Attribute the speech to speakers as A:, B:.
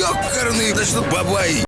A: Ёкарный, да что бабай!